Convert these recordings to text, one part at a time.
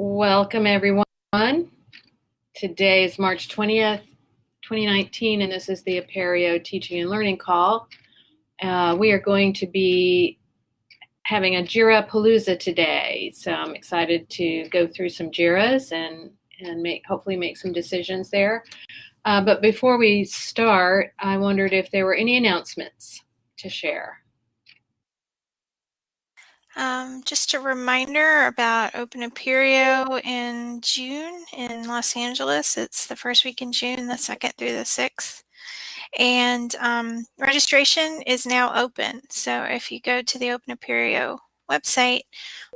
Welcome, everyone. Today is March 20th, 2019, and this is the Apereo Teaching and Learning Call. Uh, we are going to be having a JIRA Palooza today, so I'm excited to go through some JIRAs and, and make hopefully make some decisions there. Uh, but before we start, I wondered if there were any announcements to share. Um, just a reminder about Open Apereo in June in Los Angeles. It's the first week in June, the 2nd through the 6th. And um, registration is now open. So if you go to the Open Apereo website,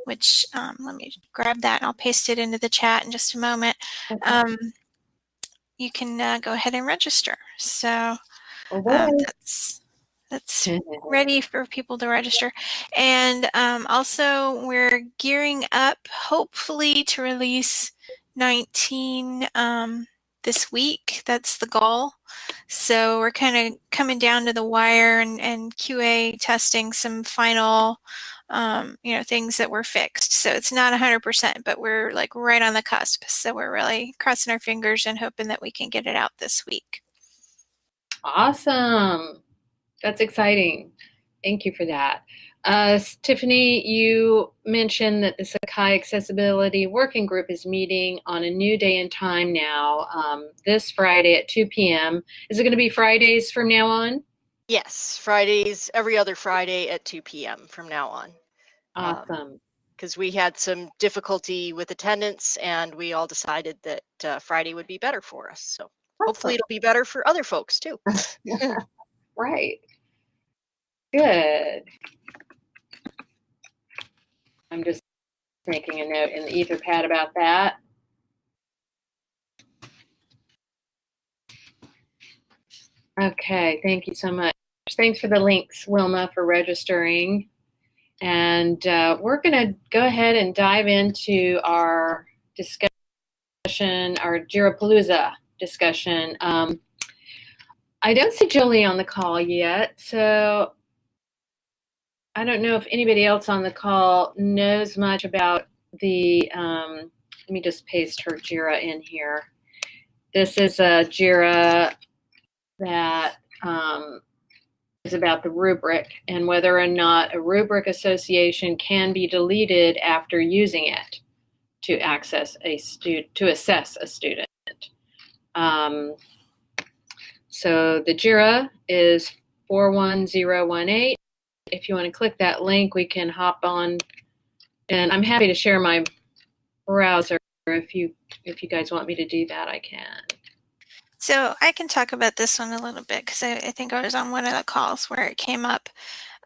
which um, let me grab that and I'll paste it into the chat in just a moment, okay. Um, you can uh, go ahead and register. So um, that's that's ready for people to register. And um, also, we're gearing up, hopefully, to release 19 um, this week. That's the goal. So we're kind of coming down to the wire and, and QA testing some final, um, you know, things that were fixed. So it's not 100%, but we're like right on the cusp. So we're really crossing our fingers and hoping that we can get it out this week. Awesome. That's exciting. Thank you for that. Uh, Tiffany, you mentioned that the Sakai Accessibility Working Group is meeting on a new day and time now, um, this Friday at 2 p.m. Is it going to be Fridays from now on? Yes, Fridays, every other Friday at 2 p.m. from now on. Awesome. Because um, we had some difficulty with attendance and we all decided that uh, Friday would be better for us. So awesome. hopefully it'll be better for other folks too. right. Good. I'm just making a note in the Etherpad about that. Okay, thank you so much. Thanks for the links, Wilma, for registering. And uh, we're going to go ahead and dive into our discussion, our Jirapalooza discussion. Um, I don't see Jolie on the call yet, so I don't know if anybody else on the call knows much about the, um, let me just paste her JIRA in here. This is a JIRA that um, is about the rubric and whether or not a rubric association can be deleted after using it to access a student, to assess a student. Um, so the JIRA is 41018 if you want to click that link, we can hop on. And I'm happy to share my browser if you if you guys want me to do that, I can. So I can talk about this one a little bit because I, I, think I was on one of the calls where it came up.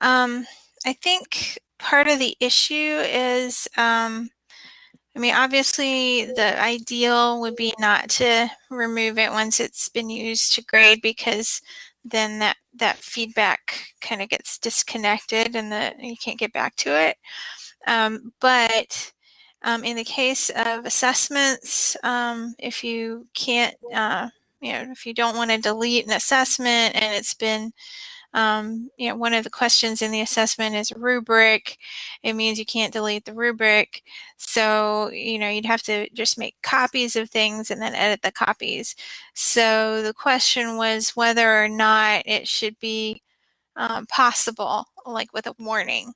Um, I think part of the issue is, um, I mean, obviously the ideal would be not to remove it once it's been used to grade because then that that feedback kind of gets disconnected and the you can't get back to it. Um, but um, in the case of assessments, um, if you can't, uh, you know, if you don't want to delete an assessment and it's been um, you know, one of the questions in the assessment is rubric. It means you can't delete the rubric. So, you know, you'd have to just make copies of things and then edit the copies. So the question was whether or not it should be um, possible, like with a warning.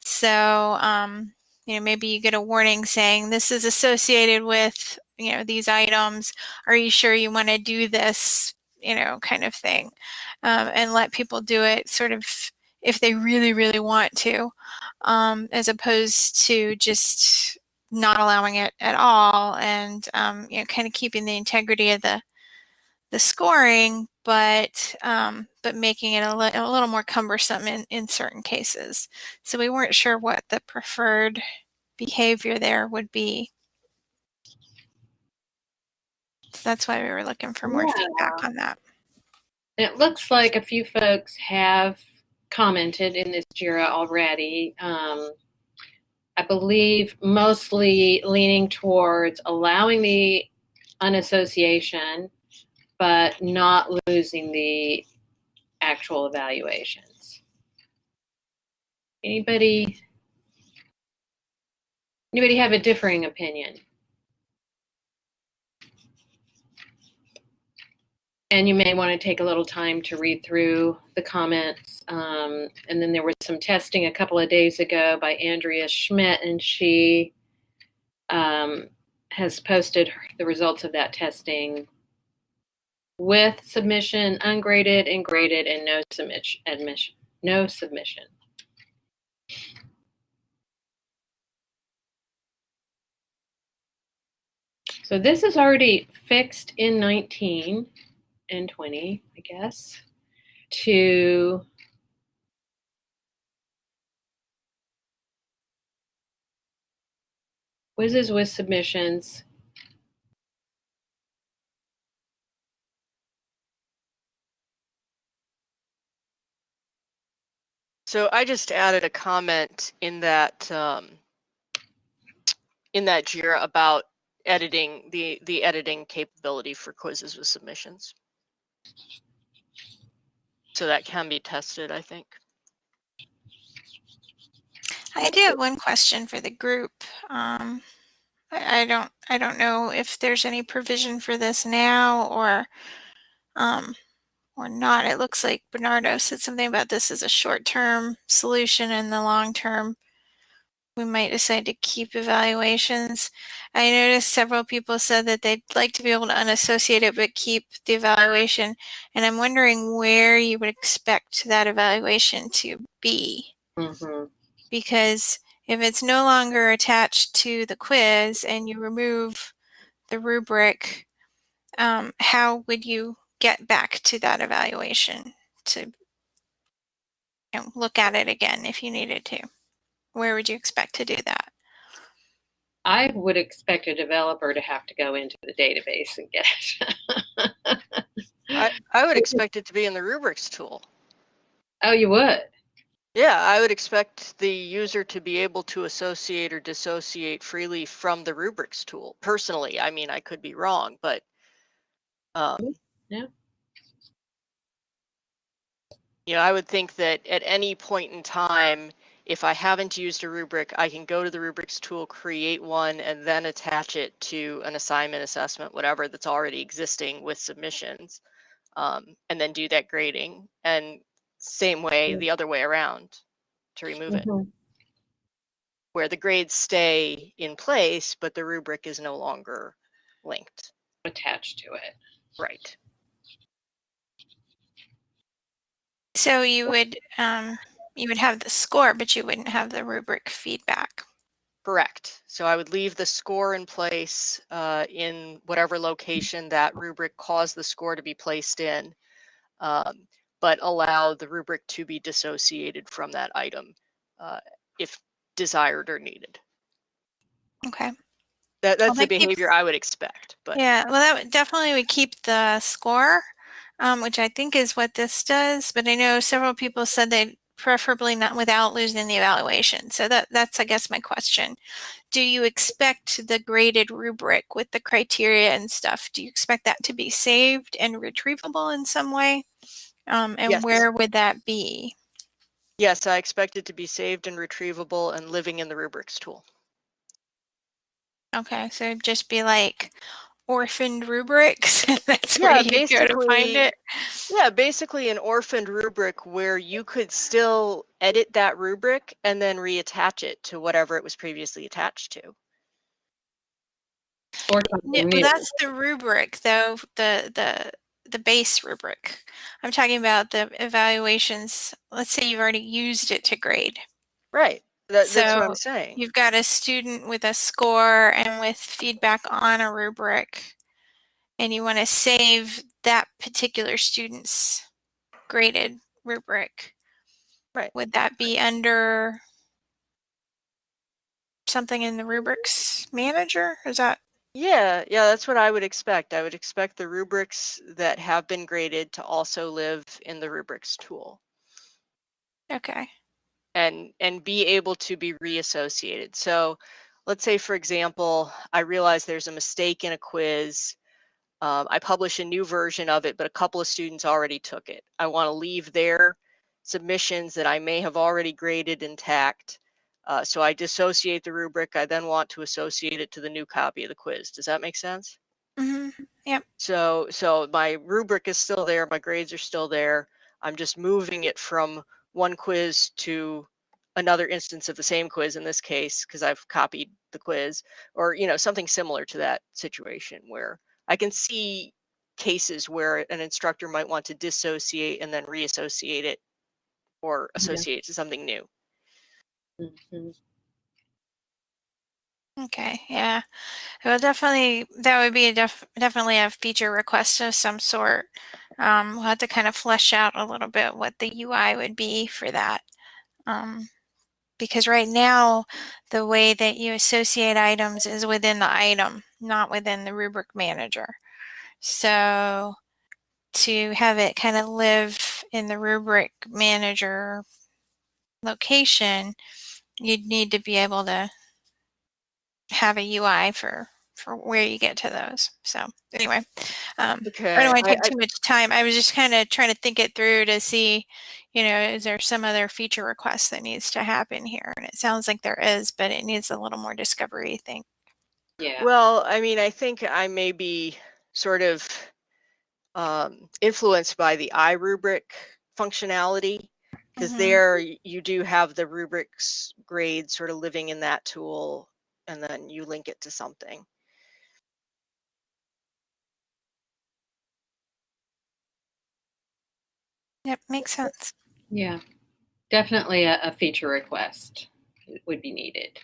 So, um, you know, maybe you get a warning saying this is associated with, you know, these items. Are you sure you want to do this you know, kind of thing, um, and let people do it sort of if they really, really want to, um, as opposed to just not allowing it at all and, um, you know, kind of keeping the integrity of the the scoring, but um, but making it a, li a little more cumbersome in, in certain cases. So we weren't sure what the preferred behavior there would be. So that's why we were looking for more yeah. feedback on that. it looks like a few folks have commented in this JIRA already. Um, I believe mostly leaning towards allowing the unassociation, but not losing the actual evaluations. Anybody, anybody have a differing opinion? And you may want to take a little time to read through the comments. Um, and then there was some testing a couple of days ago by Andrea Schmidt, and she um, has posted the results of that testing with submission, ungraded, and graded, and no submission. Admission, no submission. So this is already fixed in 19 and 20, I guess, to quizzes with submissions. So I just added a comment in that um, in that JIRA about editing the the editing capability for quizzes with submissions. So that can be tested, I think. I do have one question for the group. Um, I, I don't, I don't know if there's any provision for this now or, um, or not. It looks like Bernardo said something about this as a short-term solution and the long-term. We might decide to keep evaluations. I noticed several people said that they'd like to be able to unassociate it but keep the evaluation. And I'm wondering where you would expect that evaluation to be Mm-hmm. because if it's no longer attached to the quiz and you remove the rubric, um, how would you get back to that evaluation to you know, look at it again if you needed to? Where would you expect to do that? I would expect a developer to have to go into the database and get it. I, I would expect it to be in the rubrics tool. oh, you would? Yeah, I would expect the user to be able to associate or dissociate freely from the rubrics tool. Personally, I mean, I could be wrong, but um, Yeah. You know, I would think that at any point in time, if I haven't used a rubric, I can go to the rubrics tool, create one, and then attach it to an assignment, assessment, whatever that's already existing with submissions, um, and then do that grading. And same way, the other way around to remove it, Mhm. where the grades stay in place, but the rubric is no longer linked. Attached to it. Right. So you would um, you would have the score, but you wouldn't have the rubric feedback. Correct. So I would leave the score in place uh, in whatever location that rubric caused the score to be placed in, um, but allow the rubric to be dissociated from that item uh, if desired or needed. Okay. That, that's the that keeps- behavior I would expect. But Yeah, well, that would definitely would keep the score, um, which I think is what this does. But I know several people said they preferably not without losing the evaluation. So that that's I guess my question. Do you expect the graded rubric with the criteria and stuff? Do you expect that to be saved and retrievable in some way? Um, and Yes. where would that be? yes, I expect it to be saved and retrievable and living in the rubrics tool. Okay, so it'd just be like orphaned rubrics. That's Yeah, where you go to find it. Yeah, basically an orphaned rubric where you could still edit that rubric and then reattach it to whatever it was previously attached to. Or Yeah, well, that's the rubric, though the the the base rubric. I'm talking about the evaluations. Let's say you've already used it to grade. Right. That, that's what So, I'm saying. You've got a student with a score and with feedback on a rubric, and you want to save that particular student's graded rubric. Right. Would that be under something in the rubrics manager? Is that Yeah, yeah, that's what I would expect. I would expect the rubrics that have been graded to also live in the rubrics tool okay? And and be able to be reassociated. So let's say, for example, I realize there's a mistake in a quiz. Um, I publish a new version of it, but a couple of students already took it. I want to leave their submissions that I may have already graded intact. Uh, so I dissociate the rubric. I then want to associate it to the new copy of the quiz. Does that make sense? hmm Yep. So so my rubric is still there, my grades are still there. I'm just moving it from one quiz to another instance of the same quiz in this case because I've copied the quiz or you know something similar to that situation where I can see cases where an instructor might want to dissociate and then reassociate it or associate yeah. to something new. Mm-hmm. Okay, yeah. Well, definitely, that would be a def definitely a feature request of some sort. Um, we'll have to kind of flesh out a little bit what the UI would be for that. Um, because right now, the way that you associate items is within the item, not within the rubric manager. So to have it kind of live in the rubric manager location, you'd need to be able to have a UI for for where you get to those. So anyway, um, okay. I don't want to take I, too much time. I was just kind of trying to think it through to see, you know, is there some other feature request that needs to happen here? And it sounds like there is, but it needs a little more discovery, I think. Yeah. Well, I mean, I think I may be sort of um, influenced by the iRubric functionality because mm-hmm. there you do have the rubrics grade sort of living in that tool and then you link it to something. Yep, makes sense. Yeah, definitely a, a feature request would be needed.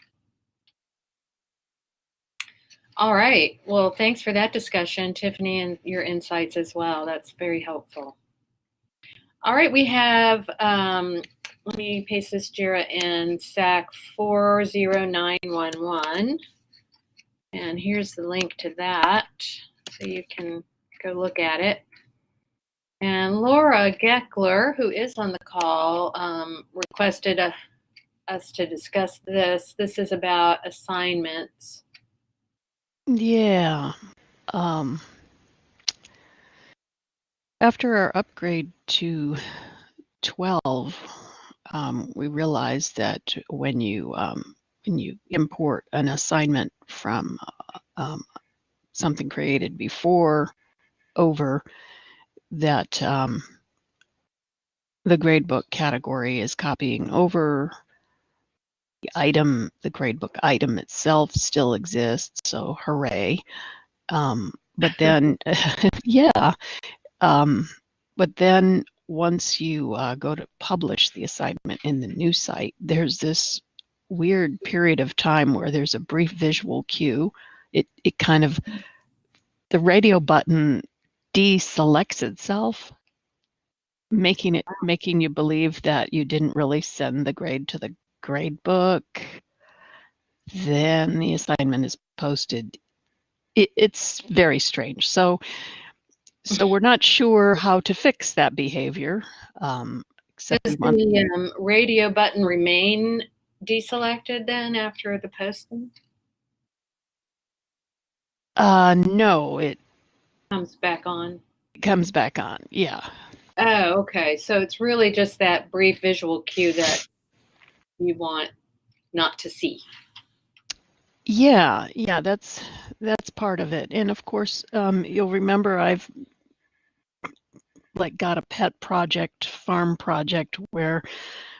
All right. Well, thanks for that discussion, Tiffany, and your insights as well. That's very helpful. All right, we have um, let me paste this JIRA in SAK 40911. And here's the link to that so you can go look at it. And Laura Gekeler, who is on the call, um, requested a, us to discuss this. This is about assignments. Yeah. Um, after our upgrade to 12, um, we realized that when you um, when you import an assignment from uh, um, something created before over that um, the gradebook category is copying over the item the gradebook item itself still exists so hooray um, but then yeah um, but then once you uh, go to publish the assignment in the new site, there's this weird period of time where there's a brief visual cue. It, it kind of, the radio button deselects itself, making it, making you believe that you didn't really send the grade to the grade book. Then the assignment is posted. It, it's very strange. So so we're not sure how to fix that behavior. Um, Does the um, radio button remain deselected then after the posting? Uh, no, it comes back on. Comes back on, yeah. Oh, okay. So it's really just that brief visual cue that you want not to see. Yeah, yeah, that's that's part of it. And of course, um, you'll remember I've like got a pet project, farm project where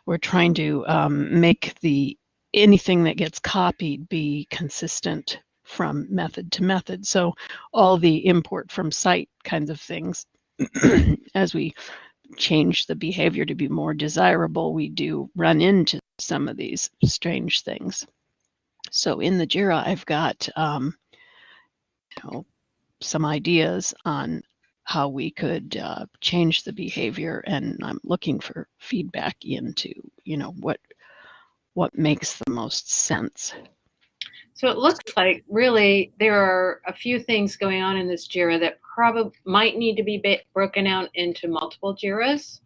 we're trying to um, make the anything that gets copied be consistent from method to method. So all the import from site kinds of things, as we change the behavior to be more desirable, we do run into some of these strange things. So in the JIRA, I've got um, you know, some ideas on how we could uh, change the behavior and i'm looking for feedback into you know what what makes the most sense so it looks like really there are a few things going on in this jira that probably might need to be broken out into multiple jiras.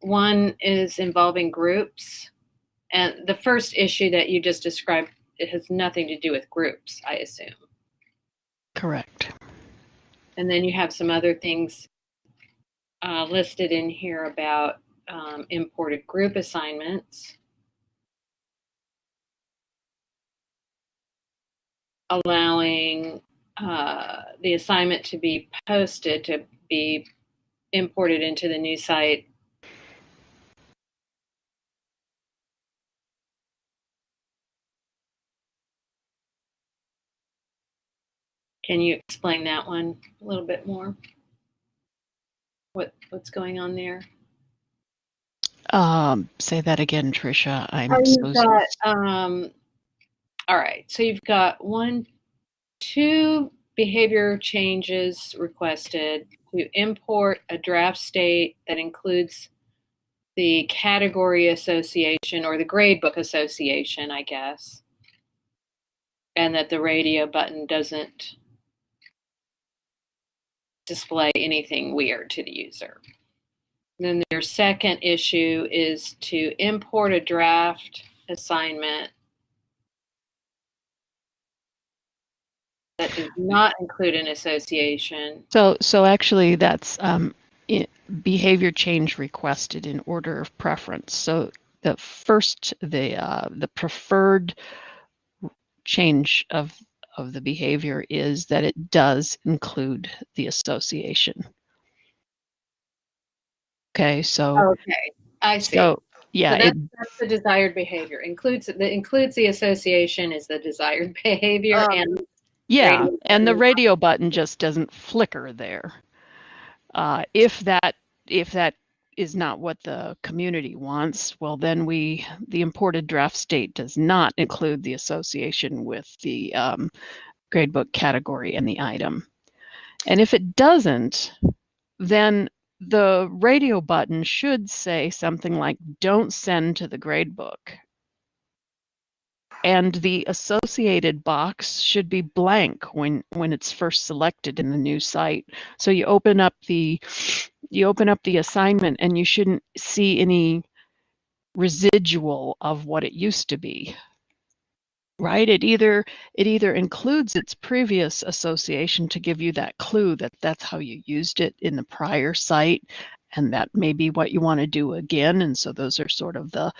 One is involving groups and the first issue that you just described it has nothing to do with groups i assume. Correct. And then you have some other things uh, listed in here about um, imported group assignments. Allowing uh, the assignment to be posted to be imported into the new site. Can you explain that one a little bit more? What what's going on there? Um, say that again, Tricia. I'm Oh, so got, um, all right, so you've got one, two behavior changes requested to import a draft state that includes the category association or the gradebook association, I guess. And that the radio button doesn't display anything weird to the user. Then your second issue is to import a draft assignment that does not include an association. So, so actually, that's um, behavior change requested in order of preference. So the first, the uh, the preferred change of of the behavior is that it does include the association. Okay, so Okay, I see. so yeah, So it, that's, that's the desired behavior. Includes the includes the association is the desired behavior, Um, and Yeah, radio and the button. radio button just doesn't flicker there. Uh, if that if that is not what the community wants, well then we the imported draft state does not include the association with the um, gradebook category and the item. And if it doesn't, then the radio button should say something like "Don't send to the gradebook." And the associated box should be blank when when it's first selected in the new site so you open up the you open up the assignment and you shouldn't see any residual of what it used to be right it either it either includes its previous association to give you that clue that that's how you used it in the prior site and that may be what you want to do again and so those are sort of the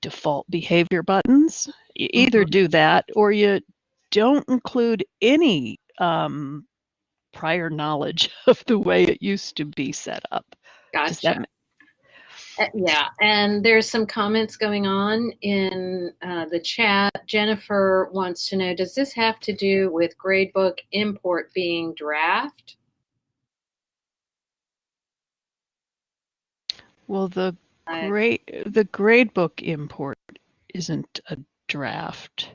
default behavior buttons. You either do that or you don't include any um, prior knowledge of the way it used to be set up. Gotcha. Uh, yeah, and there's some comments going on in uh, the chat. Jennifer wants to know: Does this have to do with gradebook import being draft? well, the grade the gradebook import isn't a draft.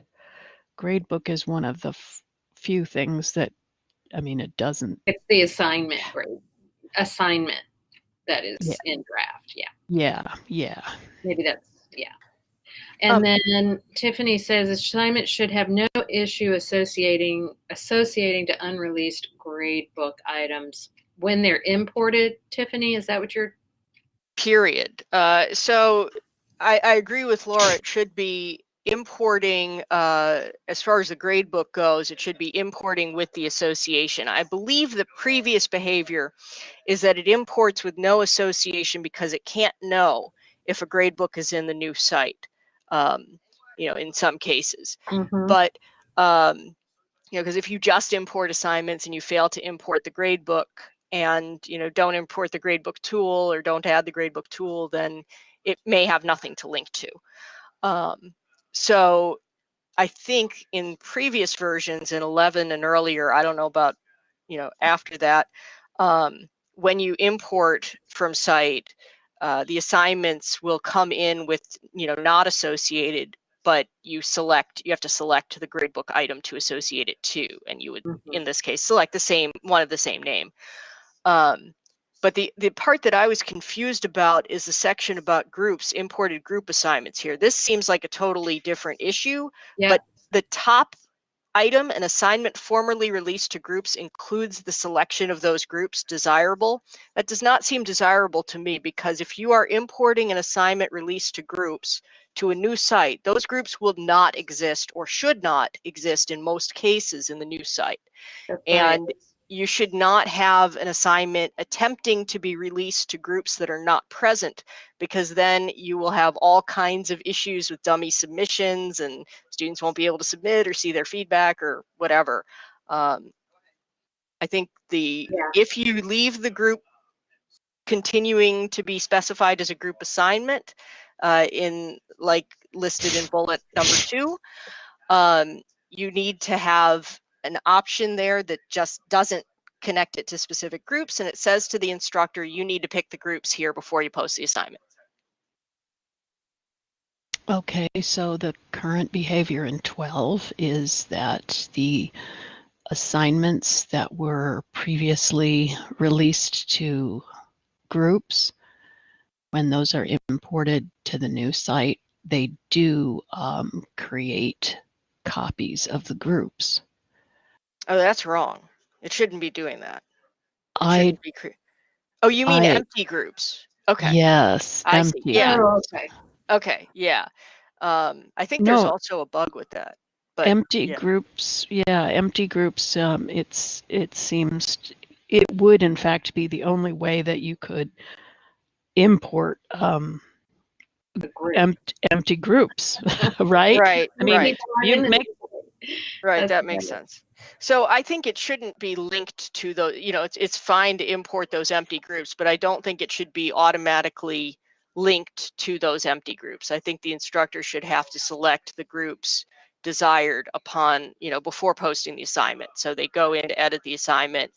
Gradebook is one of the f- few things that I mean it doesn't. It's the assignment grade assignment that is Yeah. in draft. Yeah, Yeah, yeah. maybe that's yeah. And Um, then Tiffany says assignment should have no issue associating associating to unreleased gradebook items when they're imported. Tiffany, is that what you're? period. Uh, so I, I agree with Laura. It should be importing, uh, as far as the grade book goes, it should be importing with the association. I believe the previous behavior is that it imports with no association because it can't know if a grade book is in the new site, um, you know, in some cases. Mhm. But, um, you know, because if you just import assignments and you fail to import the grade book, and you know don't import the gradebook tool or don't add the gradebook tool then it may have nothing to link to um, so i think in previous versions in 11 and earlier i don't know about you know after that um, when you import from site uh, the assignments will come in with you know not associated but you select you have to select the gradebook item to associate it to and you would Mhm. in this case select the same one of the same name um, but the, the part that I was confused about is the section about groups, imported group assignments here. This seems like a totally different issue. Yeah. But the top item, an assignment formerly released to groups includes the selection of those groups desirable. That does not seem desirable to me because if you are importing an assignment released to groups to a new site, those groups will not exist or should not exist in most cases in the new site That's right. You should not have an assignment attempting to be released to groups that are not present because then you will have all kinds of issues with dummy submissions and students won't be able to submit or see their feedback or whatever Um, I think the Yeah. if you leave the group continuing to be specified as a group assignment uh, in like listed in bullet number two, um, you need to have an option there that just doesn't connect it to specific groups and it says to the instructor you need to pick the groups here before you post the assignment. Okay, so the current behavior in 12 is that the assignments that were previously released to groups, when those are imported to the new site, they do um, create copies of the groups. Oh, that's wrong. It shouldn't be doing that. It I, shouldn't be cre- oh, you mean I- empty groups? Okay. yes, I see, empty. Yeah. Oh, okay. Okay. Yeah. Um, I think there's No. also a bug with that. But empty yeah. groups yeah empty groups um it's it seems it would in fact be the only way that you could import um group. empty empty groups right right. I mean, right. You in make- group. Right, That's that makes better. sense. So I think it shouldn't be linked to the, you know, it's it's fine to import those empty groups, but I don't think it should be automatically linked to those empty groups. I think the instructor should have to select the groups desired upon, you know, before posting the assignment. So they go in to edit the assignment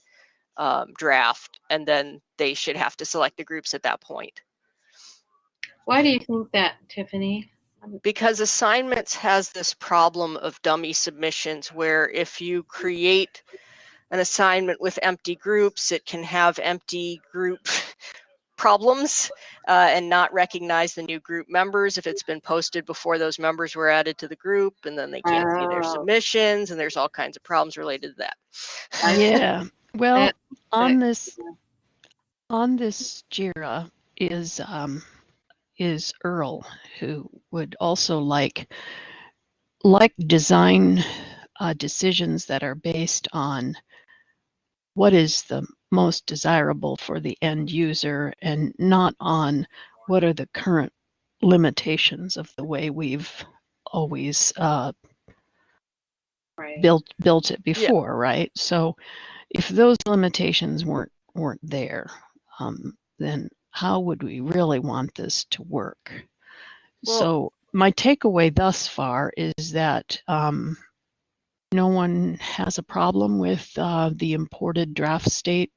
um, draft, and then they should have to select the groups at that point. Why do you think that, Tiffany? Because assignments has this problem of dummy submissions where if you create an assignment with empty groups it can have empty group problems uh, and not recognize the new group members if it's been posted before those members were added to the group and then they can't see their Oh. submissions and there's all kinds of problems related to that. Yeah. Well on this on this jira is um is earl who would also like like design uh, decisions that are based on what is the most desirable for the end user and not on what are the current limitations of the way we've always uh, Right. built built it before, right? So if those limitations weren't weren't there, um, then how would we really want this to work? Well- so my takeaway thus far is that um, no one has a problem with uh, the imported draft state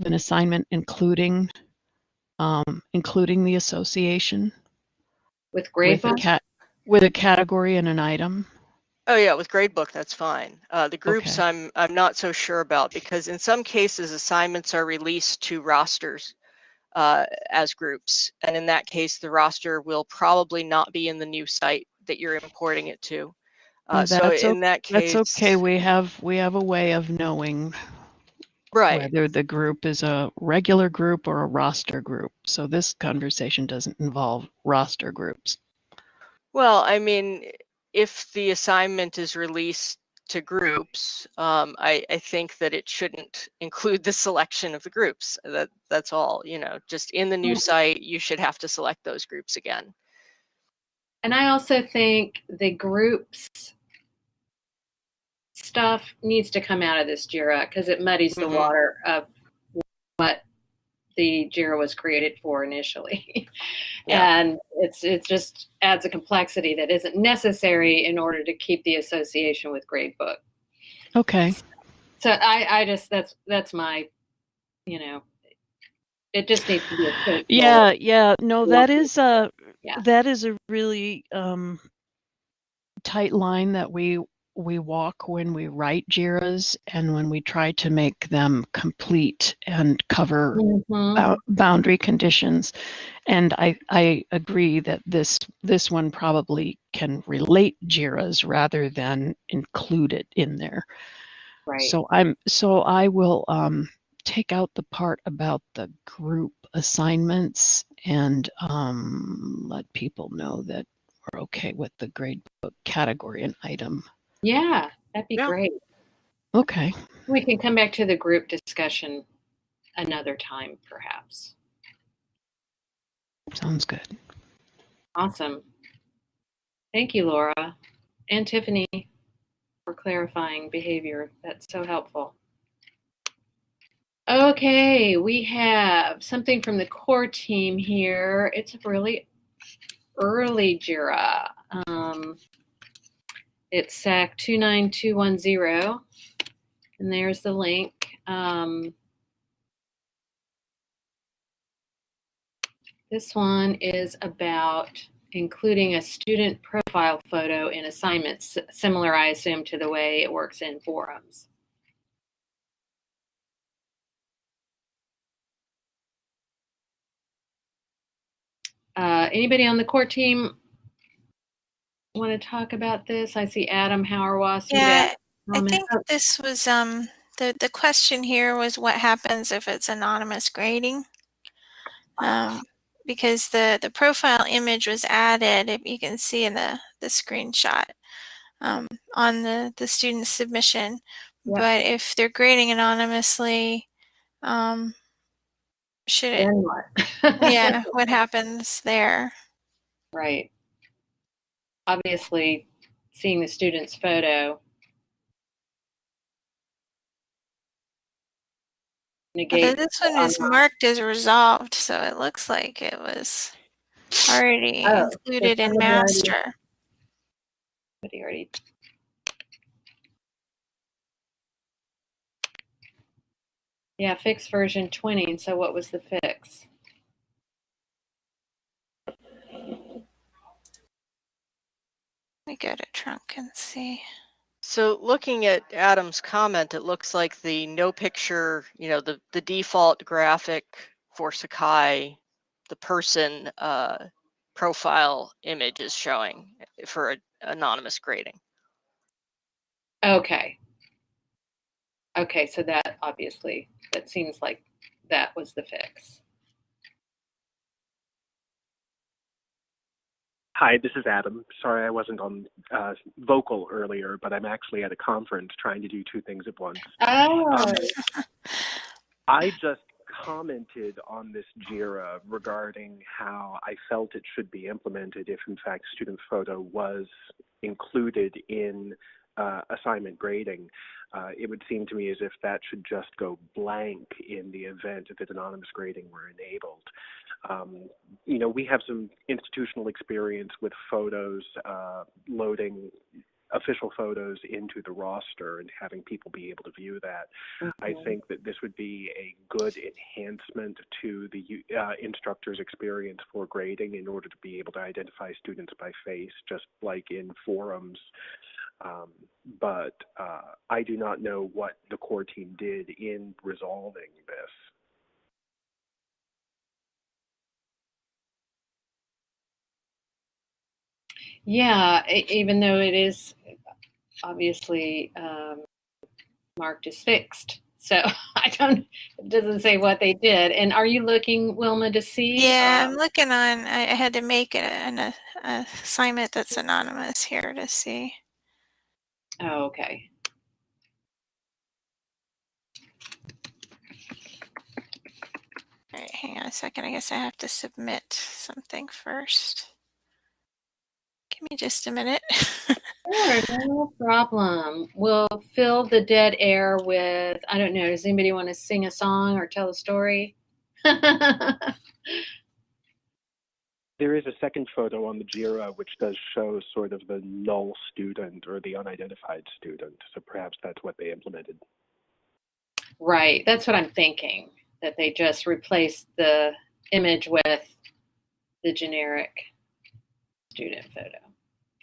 of an assignment, including um, including the association With with Gradebook? cat with a category and an item. Oh yeah, with gradebook, that's fine. Uh, the groups Okay. I'm I'm not so sure about because in some cases assignments are released to rosters uh, as groups, and in that case, the roster will probably not be in the new site that you're importing it to. Uh, so in that case, That's okay. We have we have a way of knowing right? whether the group is a regular group or a roster group. So this conversation doesn't involve roster groups. Well, I mean, if the assignment is released to groups, um, I, I think that it shouldn't include the selection of the groups. That that's all. You know, just in the new Mm. site, you should have to select those groups again. And I also think the groups stuff needs to come out of this JIRA because it muddies the Mhm. water of what the JIRA was created for initially. Yeah. And it's it just adds a complexity that isn't necessary in order to keep the association with Gradebook. Okay. So I, I just that's that's my you know it just needs to be a quick Yeah, yeah. No, that is a Yeah. that is a really um tight line that we we walk when we write JIRAs and when we try to make them complete and cover Mhm. bou- boundary conditions. And I, I agree that this this one probably can relate JIRAs rather than include it in there. right. So I'm so I will um, take out the part about the group assignments and um, let people know that we're okay with the gradebook category and item. Yeah, that'd be Yeah. great. Okay. We can come back to the group discussion another time, perhaps. Sounds good. Awesome. Thank you, Laura and Tiffany. for clarifying behavior. That's so helpful. Okay, we have something from the core team here. It's a really early JIRA. Um, it's SAK 29210, and there's the link. Um, this one is about including a student profile photo in assignments, similar, I assume, to the way it works in forums. Uh, anybody on the core team want to talk about this? I see Adam Hauerwas. Yeah, I think this was um the the question here was what happens if it's anonymous grading. Um, because the the profile image was added, if you can see in the the screenshot um, on the the student submission. Yep. But if they're grading anonymously, um, should it? what? yeah, what happens there? Right. Obviously, seeing the student's photo negate. this one is marked as resolved, so it looks like it was already oh, included in master. But already Yeah, fix version 20. And So what was the fix? Me go to trunk and see. So looking at Adam's comment, it looks like the no picture, you know, the, the default graphic for Sakai, the person uh, profile image is showing for a, anonymous grading. Okay. Okay, so that obviously, that seems like that was the fix. Hi, this is Adam. Sorry I wasn't on uh, vocal earlier, but I'm actually at a conference trying to do two things at once. Oh. Um, I just commented on this JIRA regarding how I felt it should be implemented if, in fact, student photo was included in uh, assignment grading, uh, it would seem to me as if that should just go blank in the event that anonymous grading were enabled. Um, you know, we have some institutional experience with photos uh, loading official photos into the roster and having people be able to view that. Mm-hmm. I think that this would be a good enhancement to the uh, instructor's experience for grading in order to be able to identify students by face, just like in forums. Um, but uh, I do not know what the core team did in resolving this. Yeah, even though it is obviously um, marked as fixed. So I don't, it doesn't say what they did. And are you looking, Wilma, to see? Yeah, um, I'm looking on, I had to make an, an assignment that's anonymous here to see. Oh, okay. All right, hang on a second. I guess I have to submit something first. Give me just a minute. sure, no problem. We'll fill the dead air with, I don't know, does anybody want to sing a song or tell a story? There is a second photo on the JIRA which does show sort of the null student or the unidentified student. So perhaps that's what they implemented. Right. That's what I'm thinking, that they just replaced the image with the generic student photo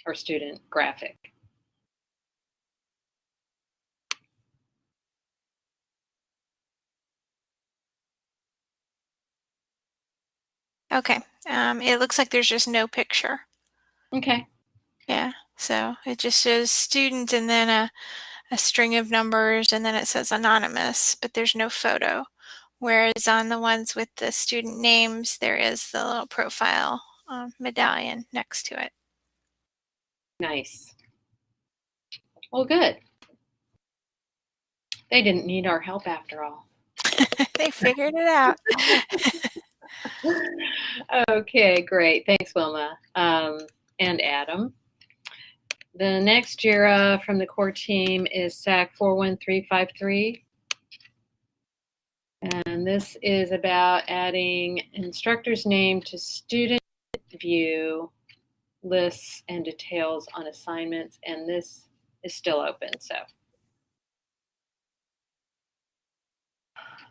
or student graphic. Okay. Um, it looks like there's just no picture. Okay. Yeah. So it just shows student and then a, a string of numbers and then it says anonymous, but there's no photo. Whereas on the ones with the student names, there is the little profile um, medallion next to it. Nice. Well, good. They didn't need our help after all. they figured it out. okay, great. Thanks, Wilma um, and Adam. the next JIRA from the core team is SAK 41353. And this is about adding instructor's name to student view lists and details on assignments. And this is still open, so.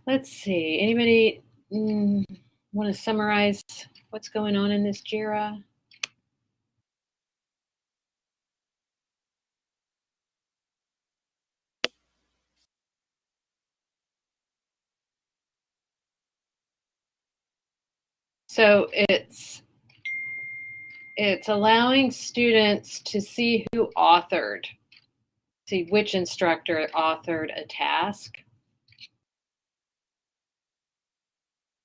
Let's see, anybody mm, want to summarize what's going on in this JIRA? So it's it's allowing students to see who authored, see which instructor authored a task.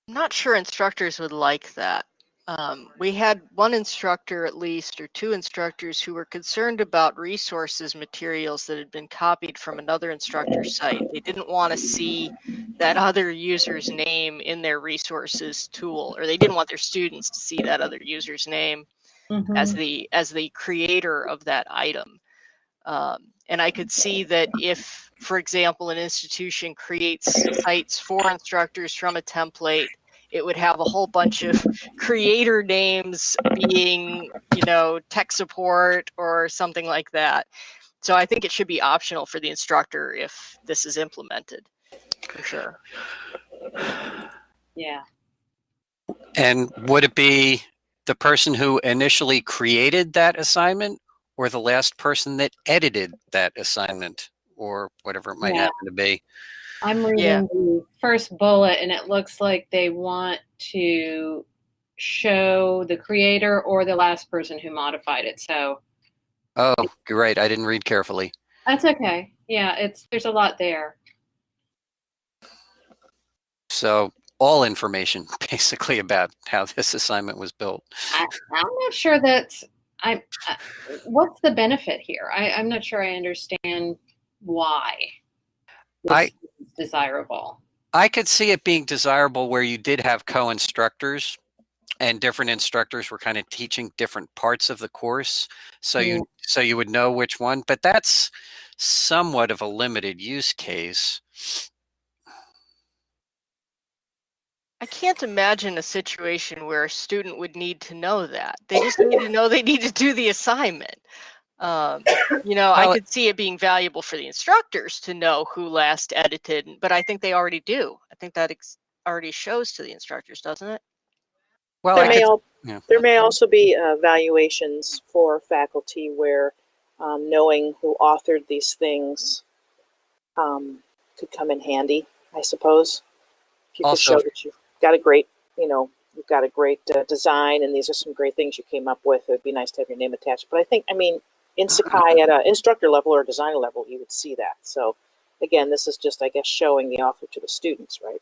I'm not sure instructors would like that. Um, we had one instructor at least, or two instructors who were concerned about resources materials that had been copied from another instructor's site. They didn't want to see that other user's name in their resources tool, or they didn't want their students to see that other user's name Mm-hmm. as the as the creator of that item. Um, and I could see that if, for example, an institution creates sites for instructors from a template, it would have a whole bunch of creator names being, you know, tech support or something like that. So I think it should be optional for the instructor if this is implemented, for sure. Yeah. And would it be the person who initially created that assignment or the last person that edited that assignment or whatever it might Yeah. happen to be? I'm reading Yeah. the first bullet and it looks like they want to show the creator or the last person who modified it. So Oh, you're right. I didn't read carefully. that's okay. Yeah, it's there's a lot there. So all information basically about how this assignment was built. I, I'm not sure that's I, I what's the benefit here? I, I'm not sure I understand why this I- is desirable. I could see it being desirable where you did have co-instructors and different instructors were kind of teaching different parts of the course. So you hmm. so you would know which one, but that's somewhat of a limited use case. I can't imagine a situation where a student would need to know that. They just need to know they need to do the assignment. Um, you know, Well, I could see it being valuable for the instructors to know who last edited, but I think they already do. I think that ex- already shows to the instructors, doesn't it? Well, There may, could, al- yeah. there may also be uh, valuations for faculty where um, knowing who authored these things um, could come in handy, I suppose. If you could show that you've got a great, you know, you've got a great uh, design and these are some great things you came up with, it would be nice to have your name attached. But I think, I mean, in Sakai at an instructor level or designer level, you would see that. So again, this is just, I guess, showing the author to the students, right?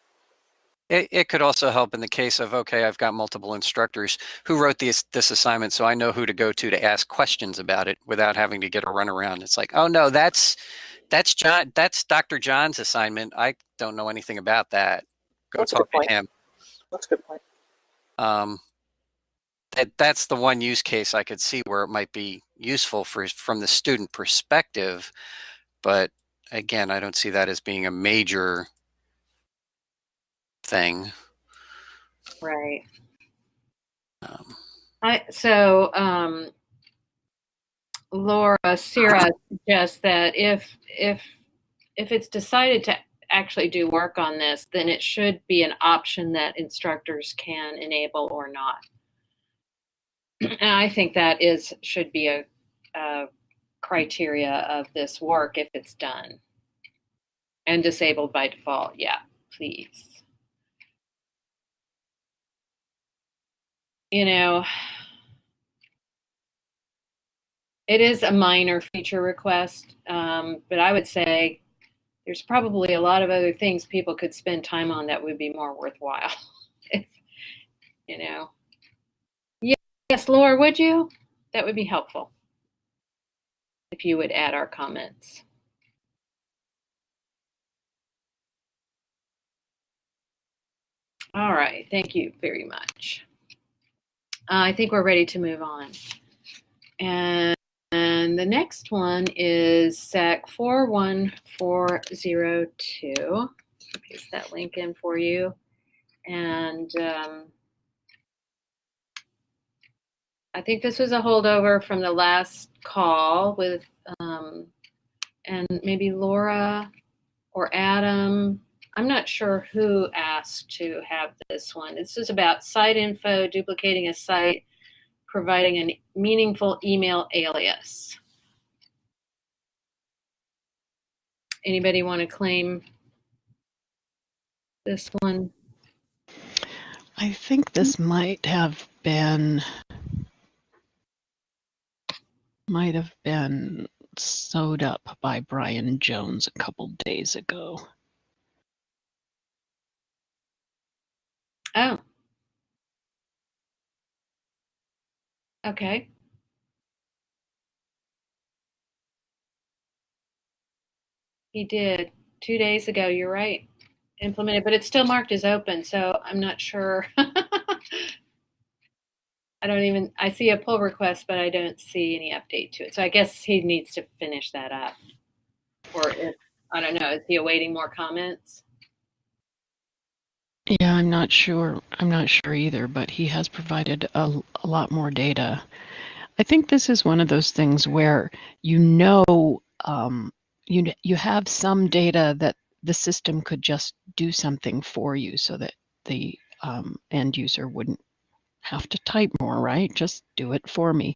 It, it could also help in the case of okay, I've got multiple instructors who wrote this this assignment, so I know who to go to to ask questions about it without having to get a runaround. It's like, oh no, that's that's John, that's Dr. John's assignment. I don't know anything about that. Go That's talk to him. That's a good point. Um, that that's the one use case I could see where it might be useful for from the student perspective, but again, I don't see that as being a major thing. Right. Um, I so um, Laura Sierra suggests that if if if it's decided to actually do work on this, then it should be an option that instructors can enable or not. And I think that is should be a, a criteria of this work if it's done and disabled by default. Yeah, please. you know, it is a minor feature request, um, but I would say there's probably a lot of other things people could spend time on that would be more worthwhile. if, you know. Yes, Laura, would you? That would be helpful. If you would add our comments. All right, thank you very much. Uh, I think we're ready to move on. And, and the next one is SAK 41402. Paste that link in for you. And um, I think this was a holdover from the last call with, um, and maybe Laura or Adam. I'm not sure who asked to have this one. This is about site info, duplicating a site, providing a meaningful email alias. Anybody want to claim this one? I think this hmm. might have been might have been sewed up by Brian Jones a couple days ago. Oh. Okay. He did two days ago. You're right. Implemented, but it's still marked as open, so I'm not sure. I don't even, I see a pull request, but I don't see any update to it. So I guess he needs to finish that up. Or if, I don't know, is he awaiting more comments? Not sure. I'm not sure either, but he has provided a, a lot more data. I think this is one of those things where you know um, you you have some data that the system could just do something for you so that the um, end user wouldn't have to type more, right? Just do it for me.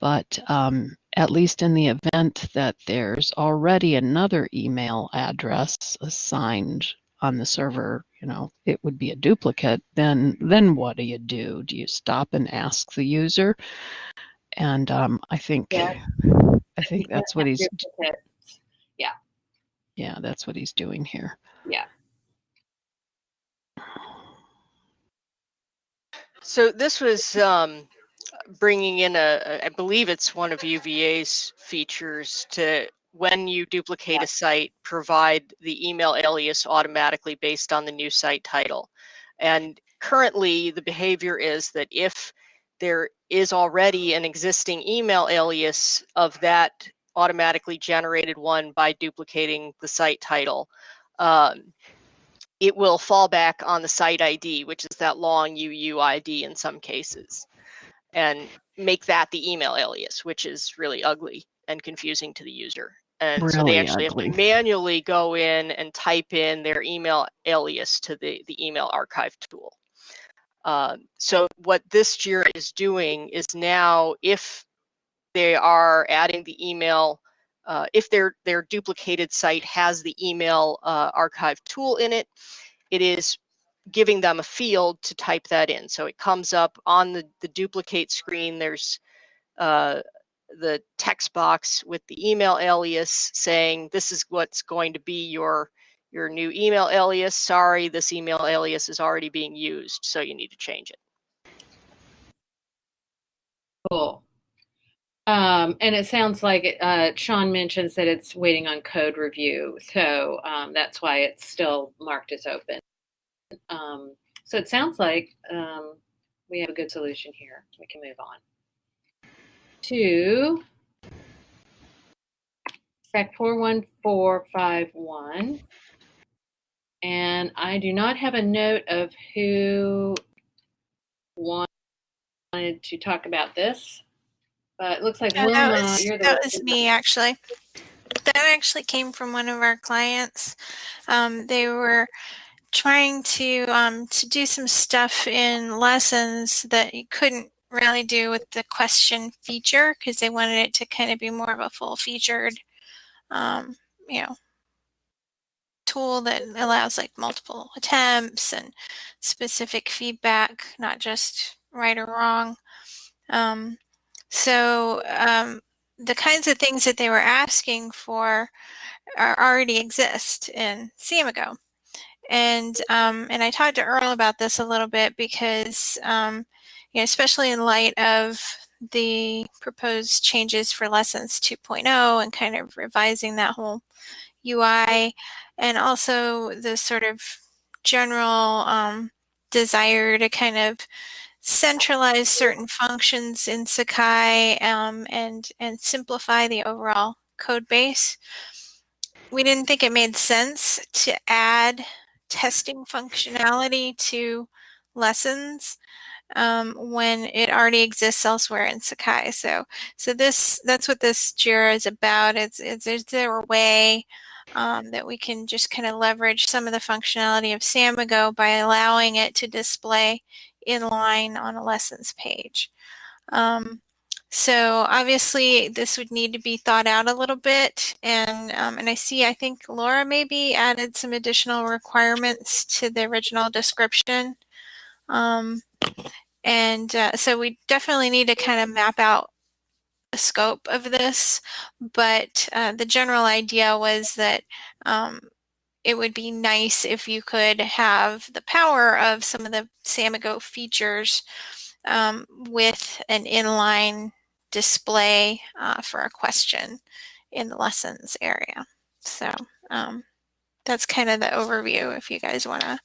But um, at least in the event that there's already another email address assigned on the server, you know, it would be a duplicate, then then what do you do? Do you stop and ask the user? And um, I think Yeah. I think that's what he's Duplicate. Yeah, yeah, that's what he's doing here. yeah. So this was um, bringing in a, I believe it's one of UVA's features to when you duplicate a site, provide the email alias automatically based on the new site title. And currently, the behavior is that if there is already an existing email alias of that automatically generated one by duplicating the site title, um, it will fall back on the site ID, which is that long UUID in some cases, and make that the email alias, which is really ugly and confusing to the user. And so they actually ugly. have to manually go in and type in their email alias to the, the email archive tool. Um, so what this JIRA is doing is now if they are adding the email, uh, if their, their duplicated site has the email uh, archive tool in it, it is giving them a field to type that in. So it comes up on the, the duplicate screen. There's uh, the text box with the email alias saying this is what's going to be your your new email alias. Sorry, this email alias is already being used, so you need to change it. Cool. Um, and it sounds like uh, Sean mentions that it's waiting on code review, so um, that's why it's still marked as open. Um, so it sounds like um, we have a good solution here. We can move on to SAK 41451. And I do not have a note of who wanted to talk about this, but it looks like Yeah, Wilma, that was, you're the that was me actually. That actually came from one of our clients. Um, they were trying to um, to do some stuff in lessons that you couldn't really do with the question feature because they wanted it to kind of be more of a full featured, um, you know, tool that allows like multiple attempts and specific feedback, not just right or wrong. Um, so um, the kinds of things that they were asking for are, already exist in Samigo. And um, and I talked to Earl about this a little bit because um, you know, especially in light of the proposed changes for lessons 2.0 and kind of revising that whole UI and also the sort of general um, desire to kind of centralize certain functions in Sakai um, and, and simplify the overall code base. We didn't think it made sense to add testing functionality to lessons um, when it already exists elsewhere in Sakai. So, so this that's what this Jira is about. It's, it's is there a way um, that we can just kind of leverage some of the functionality of Samigo by allowing it to display inline on a lessons page. Um, so obviously this would need to be thought out a little bit and um, and I see I think Laura maybe added some additional requirements to the original description. Um, and uh, so we definitely need to kind of map out the scope of this, but uh, the general idea was that um, it would be nice if you could have the power of some of the Samigo features um, with an inline display uh, for a question in the lessons area. So um, that's kind of the overview if you guys want to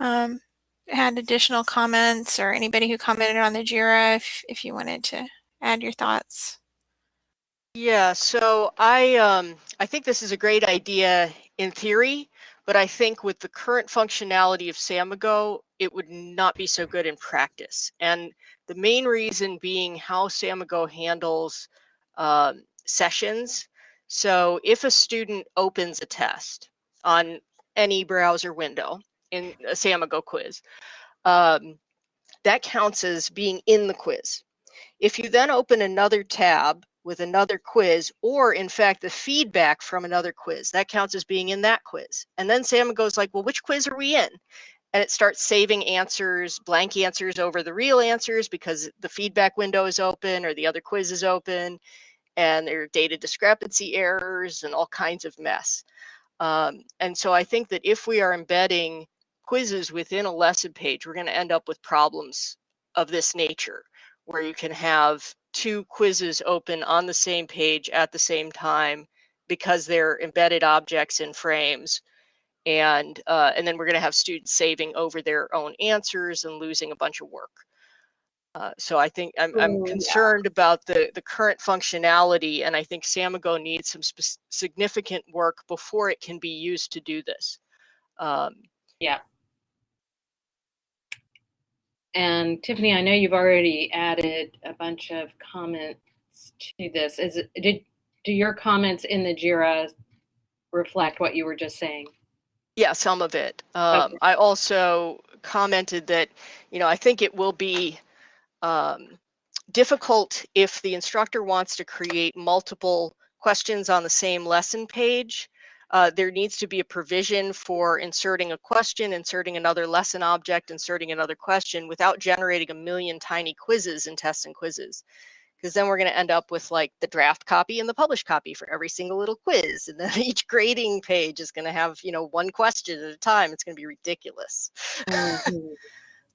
um, had additional comments or anybody who commented on the JIRA if, if you wanted to add your thoughts. Yeah, so I um, I think this is a great idea in theory, but I think with the current functionality of Samigo, it would not be so good in practice. And the main reason being how Samigo handles um, sessions. So if a student opens a test on any browser window, in a Samigo quiz. Um, that counts as being in the quiz. If you then open another tab with another quiz, or in fact, the feedback from another quiz, that counts as being in that quiz. And then Samigo goes like, well, which quiz are we in? And it starts saving answers, blank answers over the real answers because the feedback window is open or the other quiz is open and there are data discrepancy errors and all kinds of mess. Um, and so I think that if we are embedding quizzes within a lesson page, we're going to end up with problems of this nature, where you can have two quizzes open on the same page at the same time because they're embedded objects in frames. And, uh, and then we're going to have students saving over their own answers and losing a bunch of work. Uh, so I think I'm, I'm concerned yeah. about the, the current functionality, and I think Samigo needs some significant work before it can be used to do this. Um, yeah. And Tiffany, I know you've already added a bunch of comments to this. Is it, did do your comments in the JIRA reflect what you were just saying? Yeah, some of it. Um, okay. I also commented that, you know, I think it will be um, difficult if the instructor wants to create multiple questions on the same lesson page uh, there needs to be a provision for inserting a question, inserting another lesson object, inserting another question without generating a million tiny quizzes and tests and quizzes. Because then we're going to end up with like the draft copy and the published copy for every single little quiz. And then each grading page is going to have, you know, one question at a time. It's going to be ridiculous. Mm-hmm. um,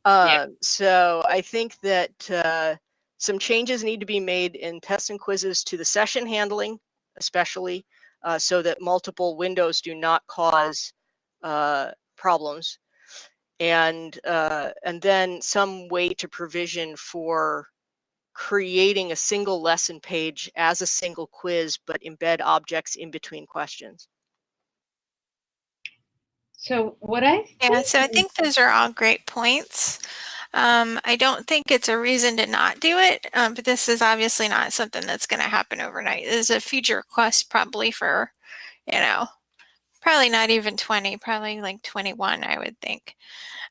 yeah. So I think that uh, some changes need to be made in tests and quizzes to the session handling, especially uh, so that multiple windows do not cause uh, problems. And, uh, and then some way to provision for creating a single lesson page as a single quiz, but embed objects in between questions. So what I yeah, so I think those are all great points. Um, I don't think it's a reason to not do it, um, but this is obviously not something that's going to happen overnight. This is a future request probably for, you know, probably not even 20, probably like 21, I would think,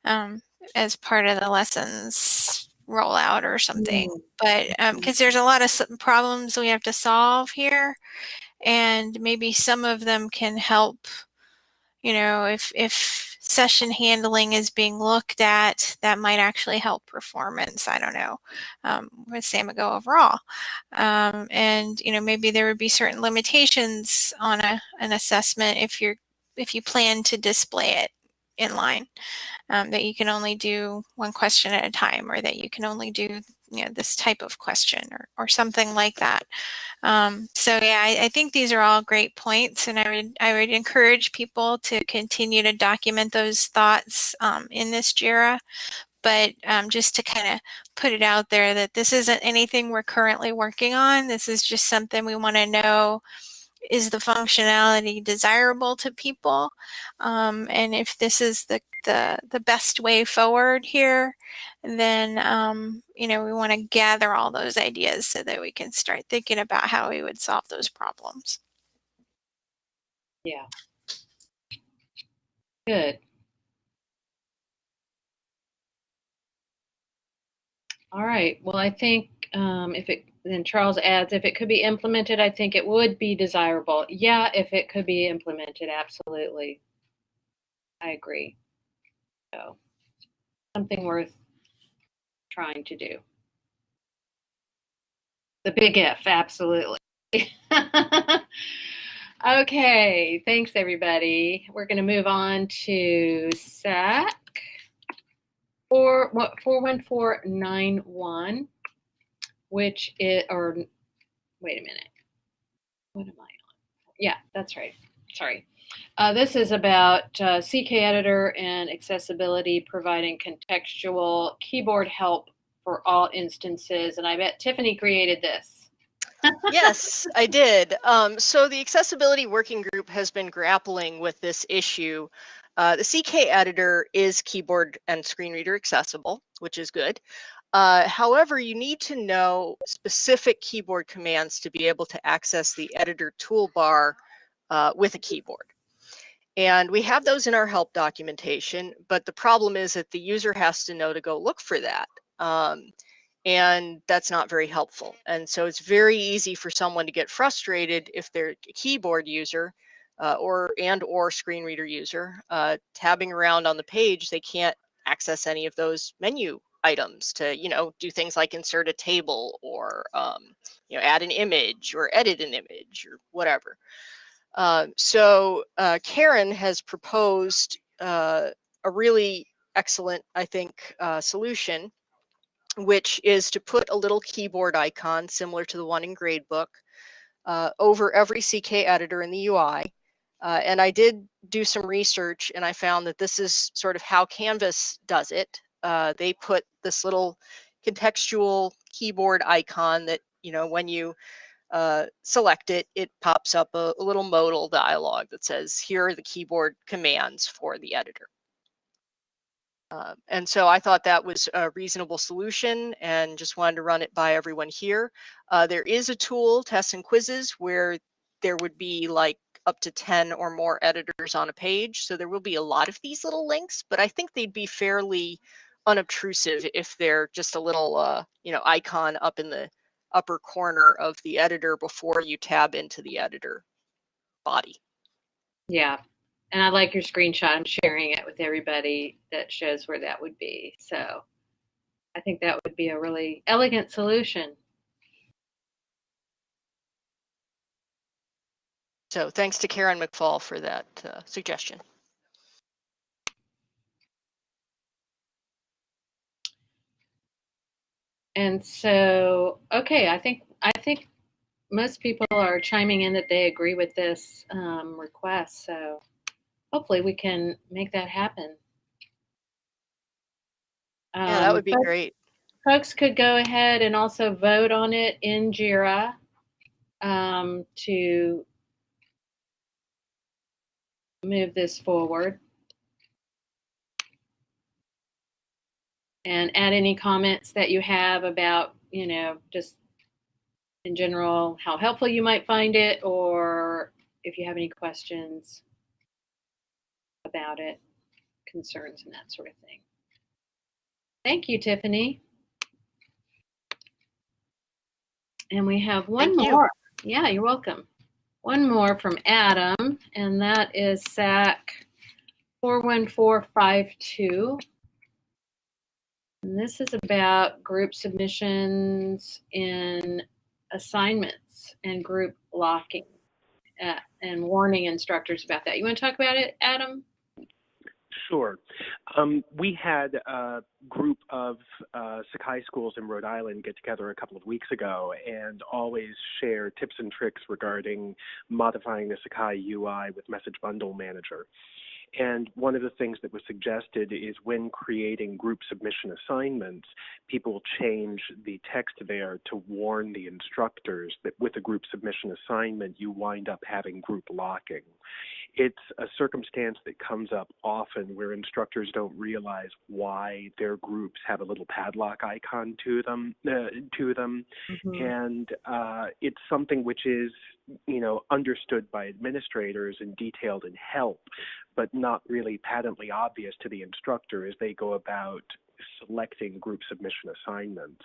um, as part of the lessons rollout or something. Mm. But because um, there's a lot of problems we have to solve here, and maybe some of them can help, you know, if, if session handling is being looked at, that might actually help performance. I don't know um, with Samigo overall. Um, and you know maybe there would be certain limitations on a, an assessment if you're if you plan to display it in line um, that you can only do one question at a time or that you can only do you know this type of question or, or something like that um, so yeah I, I, think these are all great points and I would I would encourage people to continue to document those thoughts um, in this JIRA but um, just to kind of put it out there that this isn't anything we're currently working on. This is just something we want to know is the functionality desirable to people? Um, and if this is the, the, the best way forward here, then, um, you know, we want to gather all those ideas so that we can start thinking about how we would solve those problems. Yeah. Good. All right. Well, I think um, if it then Charles adds, if it could be implemented, I think it would be desirable. Yeah, if it could be implemented, absolutely. I agree. So something worth trying to do. The big if, absolutely. okay, thanks everybody. We're going to move on to SAK. Four, 41491 which it or wait a minute. What am I on? Yeah, that's right. Sorry. Uh, this is about uh, CK Editor and accessibility, providing contextual keyboard help for all instances. And I bet Tiffany created this. yes, I did. Um, so the accessibility working group has been grappling with this issue. Uh, the CK editor is keyboard and screen reader accessible, which is good. Uh, however, you need to know specific keyboard commands to be able to access the editor toolbar uh, with a keyboard. And we have those in our help documentation, but the problem is that the user has to know to go look for that. Um, and that's not very helpful. And so it's very easy for someone to get frustrated if they're a keyboard user uh, or and or screen reader user, uh, tabbing around on the page, they can't access any of those menu items to you know do things like insert a table or um, you know add an image or edit an image or whatever. Uh, so uh, Karen has proposed uh, a really excellent, I think, uh, solution, which is to put a little keyboard icon similar to the one in Gradebook uh, over every CK editor in the UI. Uh, and I did do some research and I found that this is sort of how Canvas does it uh, they put this little contextual keyboard icon that, you know, when you uh, select it, it pops up a, a, little modal dialog that says, here are the keyboard commands for the editor. Uh, and so I thought that was a reasonable solution and just wanted to run it by everyone here. Uh, there is a tool, tests and quizzes, where there would be like up to 10 or more editors on a page. So there will be a lot of these little links, but I think they'd be fairly unobtrusive if they're just a little uh, you know icon up in the upper corner of the editor before you tab into the editor body. Yeah, and I like your screenshot. I'm sharing it with everybody that shows where that would be. So I think that would be a really elegant solution. So thanks to Karen McFall for that uh, suggestion. And so, okay, I think I think most people are chiming in that they agree with this um, request. So hopefully we can make that happen. Um, yeah, that would be great. Folks could go ahead and also vote on it in JIRA um, to move this forward. And add any comments that you have about, you know, just in general, how helpful you might find it, or if you have any questions about it, concerns, and that sort of thing. Thank you, Tiffany. And we have one Thank more. You. Yeah, you're welcome. One more from Adam, and that is SAK 41452. And this is about group submissions in assignments and group locking uh, and warning instructors about that. You want to talk about it, Adam? Sure. Um, we had a group of uh, Sakai schools in Rhode Island get together a couple of weeks ago and always share tips and tricks regarding modifying the Sakai UI with Message Bundle Manager. And one of the things that was suggested is when creating group submission assignments, people change the text there to warn the instructors that with a group submission assignment, you wind up having group locking. It's a circumstance that comes up often where instructors don't realize why their groups have a little padlock icon to them, uh, to them, Mhm. and uh, it's something which is you know understood by administrators and detailed in help but not really patently obvious to the instructor as they go about selecting group submission assignments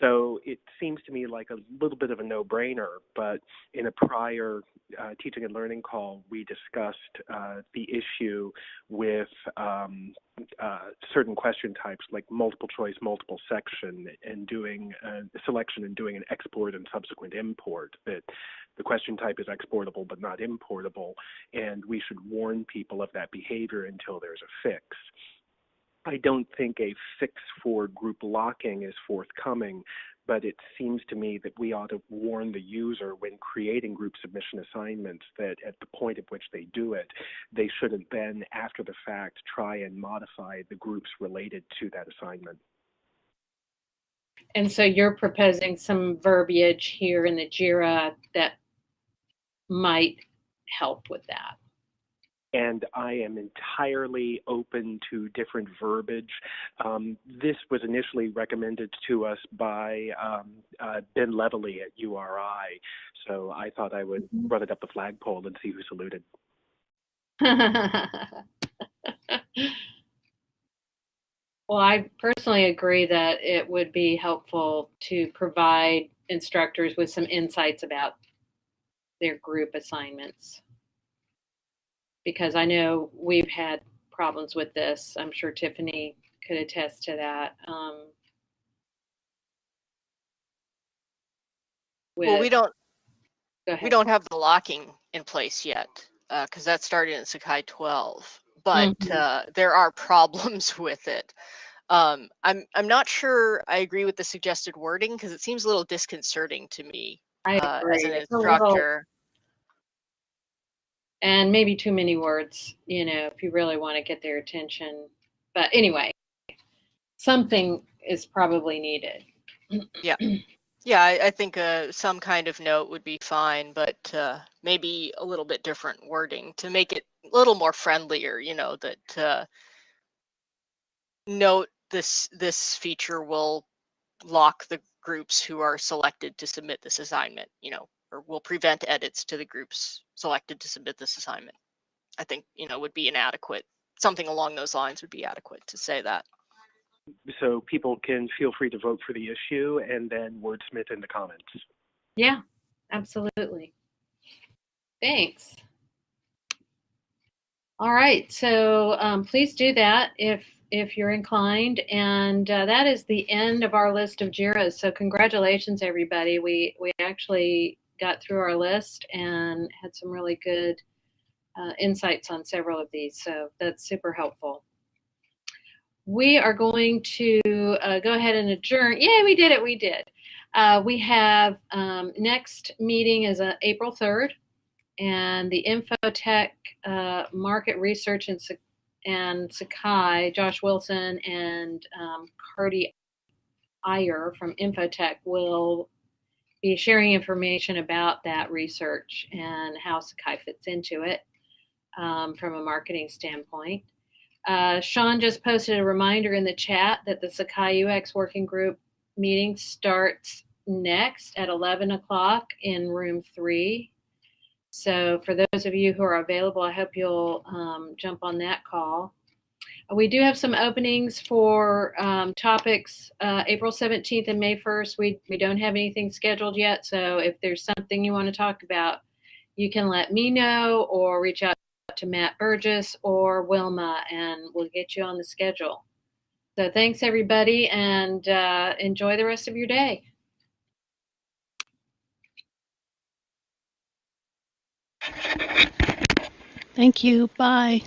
so it seems to me like a little bit of a no-brainer but in a prior uh, teaching and learning call we discussed uh, the issue with um, uh, certain question types like multiple choice, multiple section, and doing a selection and doing an export and subsequent import. That the question type is exportable but not importable, and we should warn people of that behavior until there's a fix. I don't think a fix for group locking is forthcoming, but it seems to me that we ought to warn the user when creating group submission assignments that at the point at which they do it, they shouldn't then, after the fact, try and modify the groups related to that assignment. And so you're proposing some verbiage here in the JIRA that might help with that. And I am entirely open to different verbiage. Um, this was initially recommended to us by um, uh, Ben Levely at URI, so I thought I would Mhm. run it up the flagpole and see who saluted. Well, I personally agree that it would be helpful to provide instructors with some insights about their group assignments. Because I know we've had problems with this. I'm sure Tiffany could attest to that. Um, Well, we don't we don't have the locking in place yet because that started in Sakai 12. But Mhm. uh, there are problems with it. Um, I'm I'm not sure I agree with the suggested wording because it seems a little disconcerting to me uh, as an It's a little- instructor. And maybe too many words, you know, if you really want to get their attention. But anyway, something is probably needed. Yeah, I, I think uh, some kind of note would be fine, but uh, maybe a little bit different wording to make it a little more friendlier. You know that uh, note this this feature will lock the groups who are selected to submit this assignment. You know, or will prevent edits to the groups selected to submit this assignment. I think you know would be inadequate. Something along those lines would be adequate to say that. So people can feel free to vote for the issue and then wordsmith in the comments. Yeah, absolutely. Thanks. All right, so um, please do that if if you're inclined, and uh, that is the end of our list of JIRAs. So congratulations, everybody. We we actually got through our list and had some really good uh, insights on several of these. So that's super helpful. We are going to uh, go ahead and adjourn. Yeah, we did it. We did. Uh, we have um, next meeting is uh, April 3rd, and the Infotech uh, Market Research and, and Sakai, Josh Wilson and um, Cardi Iyer from Infotech will be sharing information about that research and how Sakai fits into it um, from a marketing standpoint. Uh, Sean just posted a reminder in the chat that the Sakai UX Working Group meeting starts next at 11 o'clock in room three. So, for those of you who are available, I hope you'll um, jump on that call. We do have some openings for um, topics uh, April 17th and May 1st. We, we don't have anything scheduled yet. So, if there's something you want to talk about, you can let me know or reach out to Matt Burgess or Wilma, and we'll get you on the schedule. So, thanks everybody, and uh, enjoy the rest of your day. Thank you. Bye.